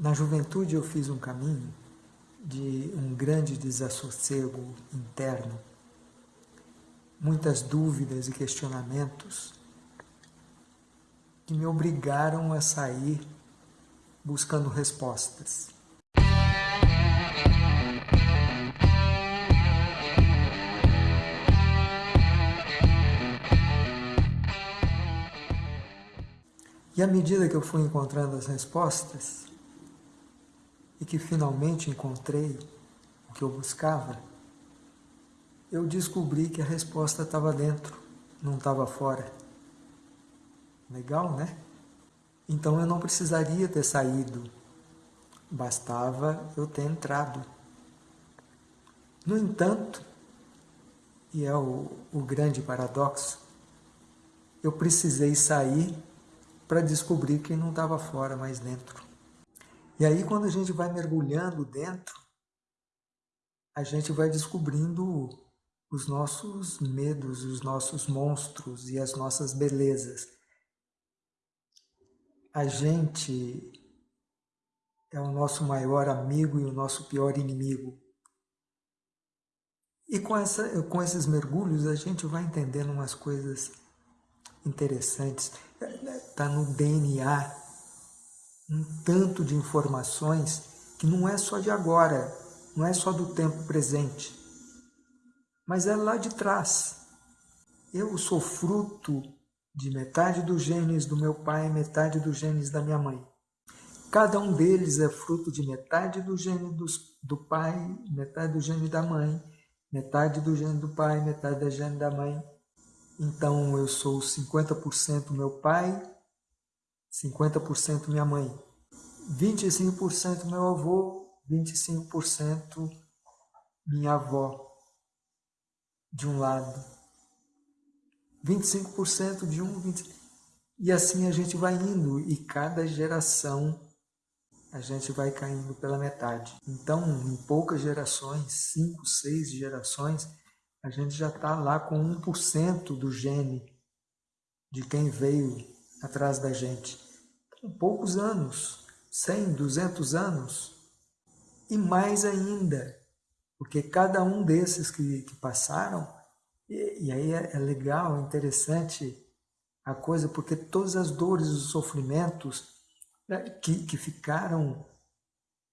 Na juventude eu fiz um caminho de um grande desassossego interno, muitas dúvidas e questionamentos que me obrigaram a sair buscando respostas. E à medida que eu fui encontrando as respostas, e que finalmente encontrei o que eu buscava, eu descobri que a resposta estava dentro, não estava fora. Legal, né? Então eu não precisaria ter saído, bastava eu ter entrado. No entanto, e é o, o grande paradoxo, eu precisei sair para descobrir que não estava fora, mas dentro. E aí quando a gente vai mergulhando dentro, a gente vai descobrindo os nossos medos, os nossos monstros e as nossas belezas. A gente é o nosso maior amigo e o nosso pior inimigo. E com, essa, com esses mergulhos a gente vai entendendo umas coisas interessantes está no DNA um tanto de informações que não é só de agora, não é só do tempo presente, mas é lá de trás. Eu sou fruto de metade dos genes do meu pai e metade dos genes da minha mãe. Cada um deles é fruto de metade do gene do, do pai, metade do gene da mãe, metade do gene do pai, metade da gene da mãe. Então eu sou 50% meu pai, 50% minha mãe, 25% meu avô, 25% minha avó, de um lado, 25% de um, 20... e assim a gente vai indo, e cada geração a gente vai caindo pela metade. Então, em poucas gerações, 5, 6 gerações, a gente já está lá com 1% do gene de quem veio atrás da gente. Em poucos anos, 100, 200 anos, e mais ainda, porque cada um desses que, que passaram, e, e aí é, é legal, interessante a coisa, porque todas as dores os sofrimentos né, que, que ficaram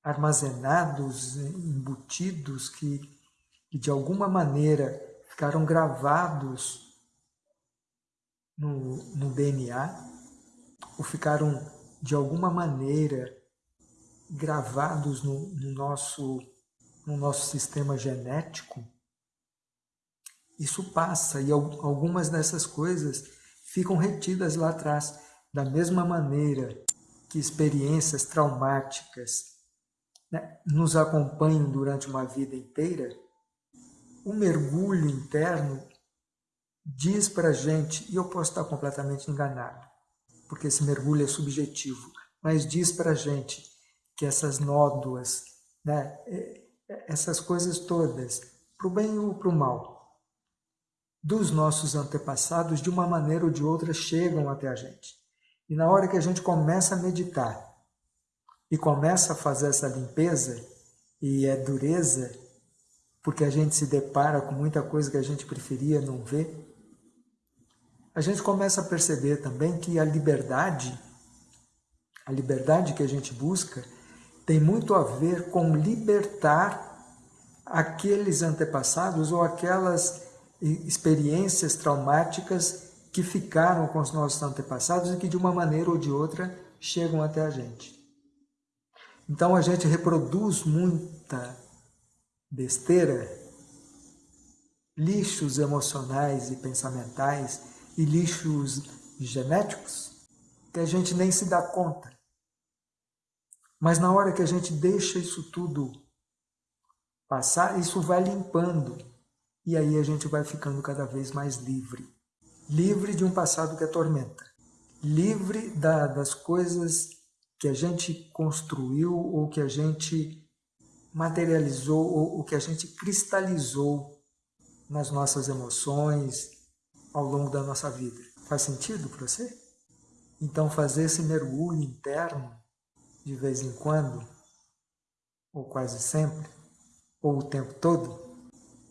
armazenados, embutidos, que que de alguma maneira ficaram gravados no, no DNA, ou ficaram de alguma maneira gravados no, no, nosso, no nosso sistema genético, isso passa e algumas dessas coisas ficam retidas lá atrás, da mesma maneira que experiências traumáticas né, nos acompanham durante uma vida inteira, o mergulho interno diz para a gente, e eu posso estar completamente enganado, porque esse mergulho é subjetivo, mas diz para a gente que essas nódoas, né, é, é, essas coisas todas, para o bem ou para o mal, dos nossos antepassados, de uma maneira ou de outra, chegam até a gente. E na hora que a gente começa a meditar e começa a fazer essa limpeza, e é dureza, porque a gente se depara com muita coisa que a gente preferia não ver, a gente começa a perceber também que a liberdade, a liberdade que a gente busca, tem muito a ver com libertar aqueles antepassados ou aquelas experiências traumáticas que ficaram com os nossos antepassados e que de uma maneira ou de outra chegam até a gente. Então a gente reproduz muita besteira, lixos emocionais e pensamentais e lixos genéticos que a gente nem se dá conta. Mas na hora que a gente deixa isso tudo passar, isso vai limpando e aí a gente vai ficando cada vez mais livre. Livre de um passado que atormenta. Livre da, das coisas que a gente construiu ou que a gente materializou ou o que a gente cristalizou nas nossas emoções ao longo da nossa vida. Faz sentido para você? Então fazer esse mergulho interno de vez em quando, ou quase sempre, ou o tempo todo,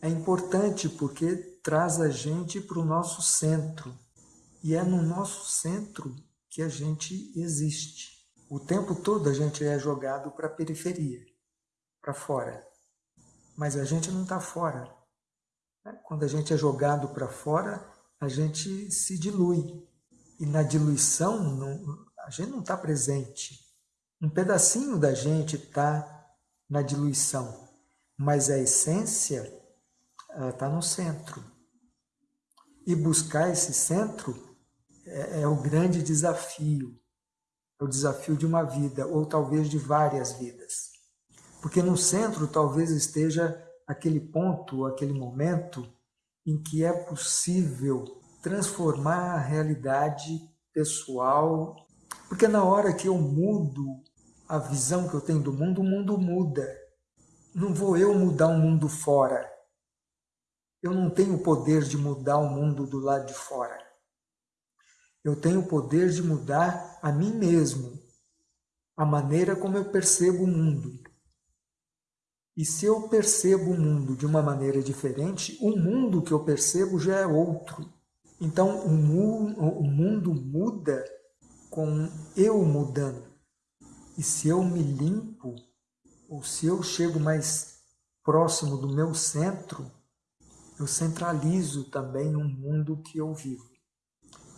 é importante porque traz a gente para o nosso centro. E é no nosso centro que a gente existe. O tempo todo a gente é jogado para a periferia, para fora. Mas a gente não está fora. Né? Quando a gente é jogado para fora, a gente se dilui. E na diluição, não, a gente não está presente. Um pedacinho da gente está na diluição, mas a essência está no centro. E buscar esse centro é, é o grande desafio é o desafio de uma vida, ou talvez de várias vidas. Porque no centro talvez esteja aquele ponto, aquele momento em que é possível transformar a realidade pessoal. Porque na hora que eu mudo a visão que eu tenho do mundo, o mundo muda. Não vou eu mudar o mundo fora. Eu não tenho o poder de mudar o mundo do lado de fora. Eu tenho o poder de mudar a mim mesmo, a maneira como eu percebo o mundo. E se eu percebo o mundo de uma maneira diferente, o mundo que eu percebo já é outro. Então o, mu o mundo muda com eu mudando. E se eu me limpo, ou se eu chego mais próximo do meu centro, eu centralizo também o mundo que eu vivo.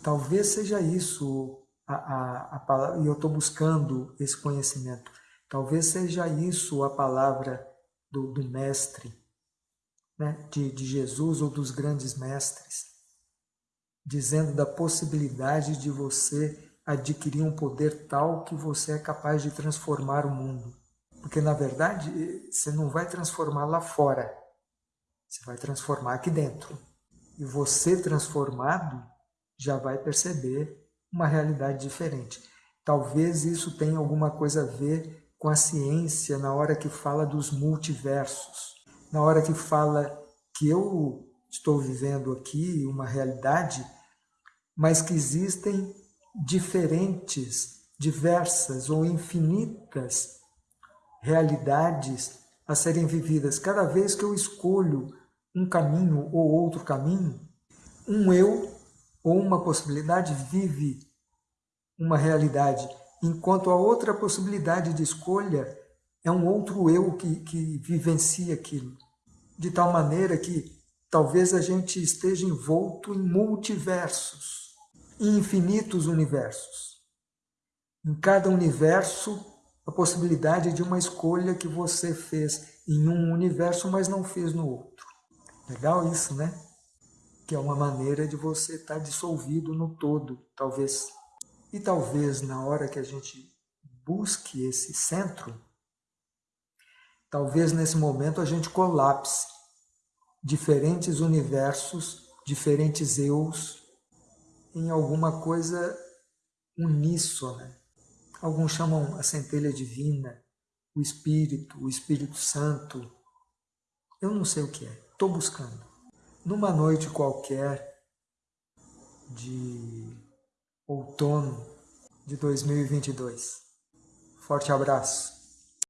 Talvez seja isso a, a, a palavra, e eu estou buscando esse conhecimento. Talvez seja isso a palavra do, do mestre, né? de, de Jesus ou dos grandes mestres, dizendo da possibilidade de você adquirir um poder tal que você é capaz de transformar o mundo. Porque, na verdade, você não vai transformar lá fora, você vai transformar aqui dentro. E você transformado já vai perceber uma realidade diferente. Talvez isso tenha alguma coisa a ver com a ciência na hora que fala dos multiversos, na hora que fala que eu estou vivendo aqui uma realidade, mas que existem diferentes, diversas ou infinitas realidades a serem vividas. Cada vez que eu escolho um caminho ou outro caminho, um eu ou uma possibilidade vive uma realidade, enquanto a outra possibilidade de escolha é um outro eu que, que vivencia aquilo. De tal maneira que talvez a gente esteja envolto em multiversos, em infinitos universos. Em cada universo, a possibilidade de uma escolha que você fez em um universo, mas não fez no outro. Legal isso, né? que é uma maneira de você estar dissolvido no todo, talvez. E talvez na hora que a gente busque esse centro, talvez nesse momento a gente colapse diferentes universos, diferentes eus, em alguma coisa uníssona. Alguns chamam a centelha divina, o Espírito, o Espírito Santo. Eu não sei o que é, estou buscando numa noite qualquer de outono de 2022. Forte abraço.